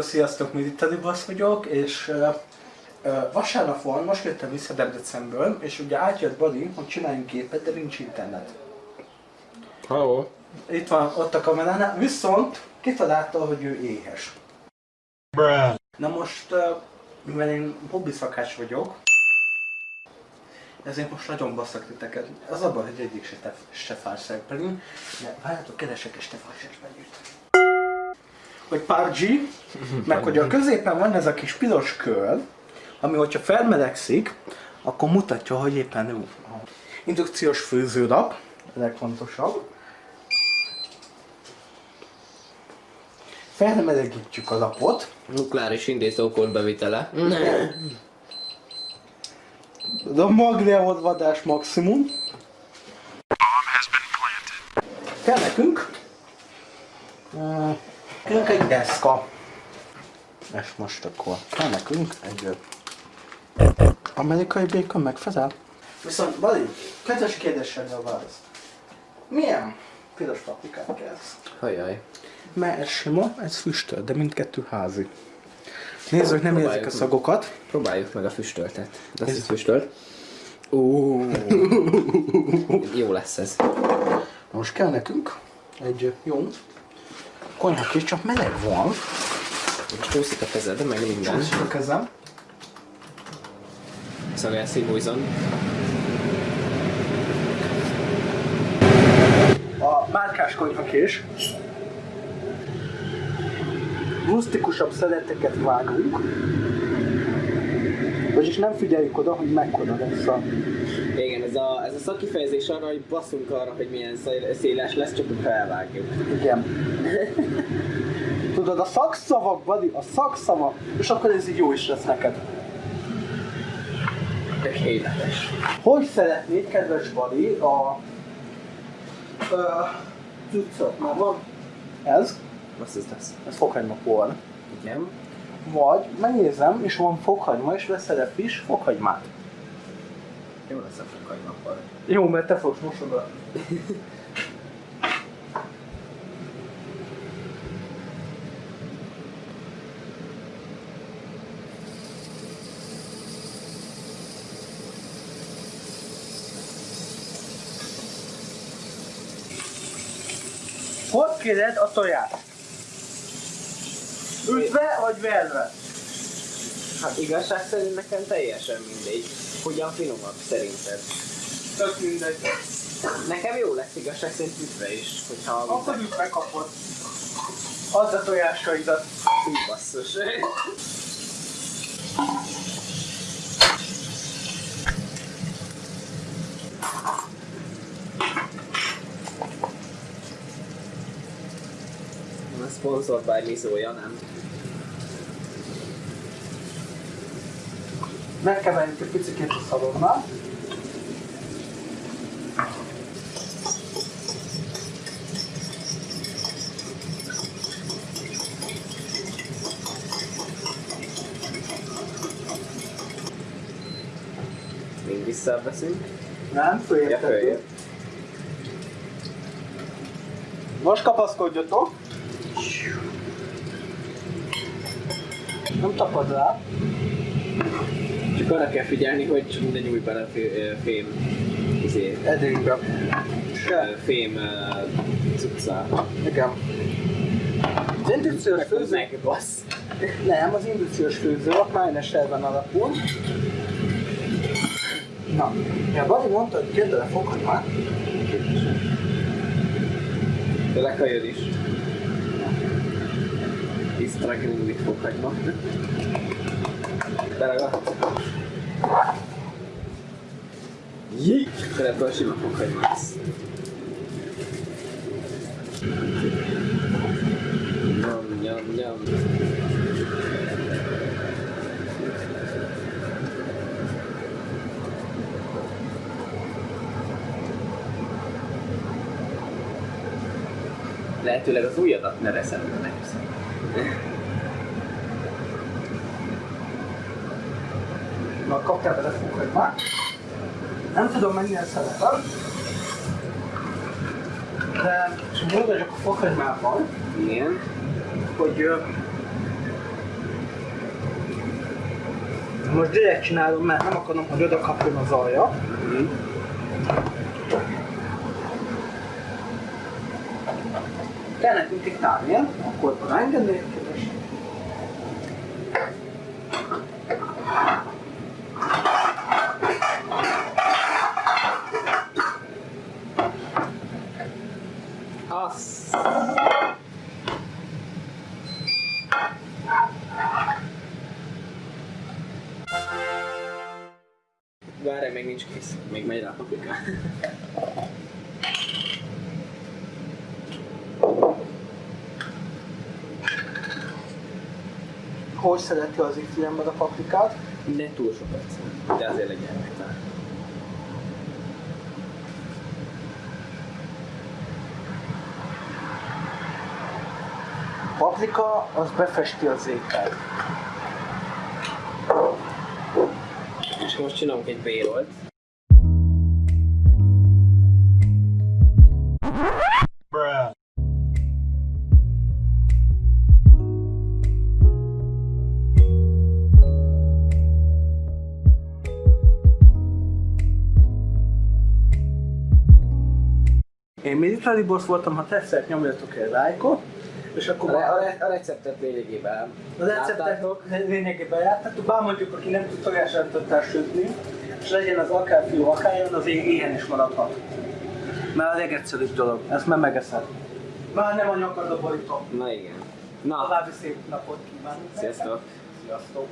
Sziasztok, mi itt Alibasz vagyok, és uh, uh, vasárnap van, most jöttem vissza Debrecenből, és ugye átjött Badi, hogy csináljunk képet, de nincs internet. Hello. Itt van, ott a kameránál, viszont kitalálta, hogy ő éhes. Bruh. Na most, uh, mivel én hobbi szakács vagyok, ezért most nagyon basszak titeket. Az abban, hogy egyik se, se fárszerpelünk, de várjátok, keresek este fárszerpelőt. Hogy PUBG, meg hogy a középen van ez a kis piros kör, ami hogyha felmelegszik, akkor mutatja, hogy éppen jó. Indukciós főzőlap, a legfontosabb. Felmelegítjük a lapot, Nukleáris indítókód bevitele. De a magneolvadás maximum. Kell nekünk. Nekünk egy deszka. És most akkor kell nekünk egy amerikai békon megfelel. Viszont Bali, kedves kérdésedre a válasz. Milyen piros paprikát kellsz? Hajjaj. Mert ez sima, ez füstöl, de mindkettő házi. Nézzük, nem érzik a szagokat. Próbáljuk meg a füstöltet. De Ez- füstölt. Ó. Jó lesz ez. Most kell nekünk egy jó konyha kis, csak meleg van. Most csúszik a kezed, meg minden. Csúszik a kezem. Szagál szívújzon. A márkás konyhakés. Rustikusabb szeleteket vágunk. Vagyis nem figyeljük oda, hogy mekkora lesz a... Igen, ez a, ez a szakifejezés arra, hogy basszunk arra, hogy milyen szél- széles lesz, csak hogy felvágjuk. Igen. Tudod, a szakszavak, Badi, a szakszavak, és akkor ez így jó is lesz neked. Tökéletes. Hogy szeretnéd, kedves Badi, a... Cuccot? Már van? Ez? Azt ez lesz. Ez fokhagyma por. Igen. Vagy megnézem, és van fokhagyma, és veszel egy friss fokhagymát. Jó lesz a fokhagymappal. Jó, mert te fogsz mosogatni. Hogy kéred a tojást? Ütve vagy verve? Hát igazság szerint nekem teljesen mindegy. Hogyan finomabb szerinted? Tök mindegy. Nekem jó lesz igazság szerint ütve is, hogyha Akkor ütve kapod. Add a tojásaidat. Hú, basszus. A sponsored by Mizója, nem? Megkeverjük egy picit a szalonnal. Még visszaveszünk. Nem, Ja, följebb följebb. Most kapaszkodjatok. Nem tapad rá. Csak arra kell figyelni, hogy csak ne nyújj bele fém, izé, Se. fém cuccá. Igen. Az indukciós főző... Meg bassz. Nem, az indukciós főző a májnes elven alapul. Na, ja, Bali mondta, hogy kérde le fokhagymát. De lekajod is. He's struggling with fokhagyma. Beragadt. Jé! Akkor ebből sima fokhagyma lesz. Nyom, nyom, nyom. Lehetőleg az ujjadat ne veszem meg. Na, kaptál bele fúkat már. Nem tudom mennyire szeretem, de múlt vagyok a fokhagymában. Igen. Hogy most direkt csinálom, mert nem akarom, hogy oda kapjon az alja. Mm. Kell nekünk tiktálni, akkor engedni, Várj, még nincs kész. Még megy rá a paprika. Hogy szereti az ifjú ember a paprikát? Ne túl sokat, de azért legyen meg. Paprika az befesti az ételt. És most csinálunk egy bérolt. Én Military Boss voltam, ha tetszett, nyomjatok egy lájkot, és A, akkor re- a, re- a receptet lényegében a receptet lényegében jártatok, bár mondjuk, aki nem tud tojásrántottál sütni, és legyen az akár fiú, akár jön, az é- ilyen is maradhat. Mert a legegyszerűbb dolog, ezt már megeszed. Már nem a nyakad a borító. Na igen. Na, További szép napot kívánok. sziasztok! Sziasztok!